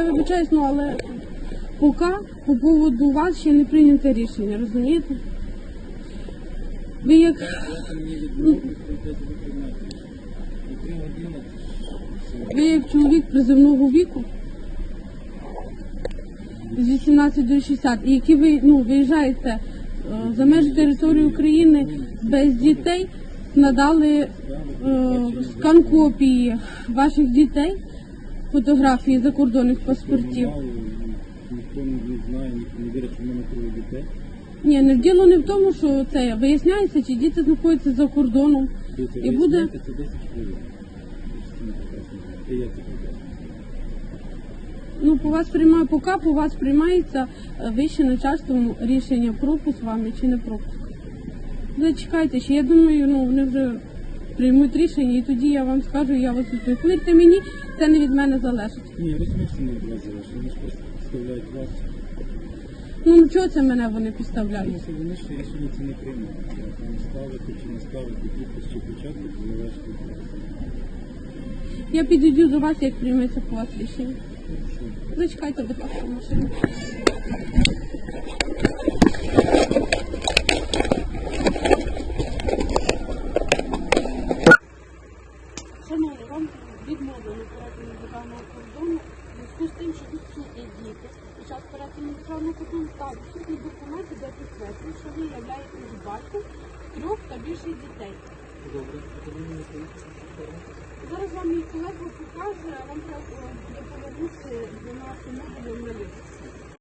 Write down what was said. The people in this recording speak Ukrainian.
вибачаюсь, ну але поки по поводу вас ще не прийнято рішення, розумієте? Ви як години. ви як чоловік приземного віку з 18 до 60, і які ви ну, виїжджаєте е, за межі території України без дітей, надали е, скан копії ваших дітей, фотографії закордонних паспортів. Ніхто не знає, ніхто не вірить, що в мене троє дітей. Ні, не діло не в тому, що це виясняється, чи діти знаходяться за кордоном. Дивіться, І буде- знаєте, Це 10 хвилин. Всі ми прекрасно знаємо. І я це прекрасно. Ну, по вас приймає, поки по вас приймається е, вище начальством рішення пропуск вами чи не пропуск. Зачекайте ще, я думаю, ну вони вже приймуть рішення, і тоді я вам скажу, я вас. Повірте мені, це не від мене залежить. Ні, ви самі не від вас залежить. Вони ж просто представляють вас. Ну ну, чого це мене вони Тому підставляють? що вони ще рішення це не приймуть. Там ставити чи не ставити підпис чи початок, залежить від вас. Я підійду до вас, як прийметься по вас рішення. Зачекайте, будь ласка, машину. Шановні, вам відмовлено перетину державного кордону в зв'язку з тим, що відсутні діти. Під час перетину державного кордону та відсутні документи, де підтверджують, що ви являєтесь батьком трьох та більше дітей. Добре, а тоді мені поїхати. Зараз вам мій колега покаже, а вам треба буде повернути 12 модулів на ліс.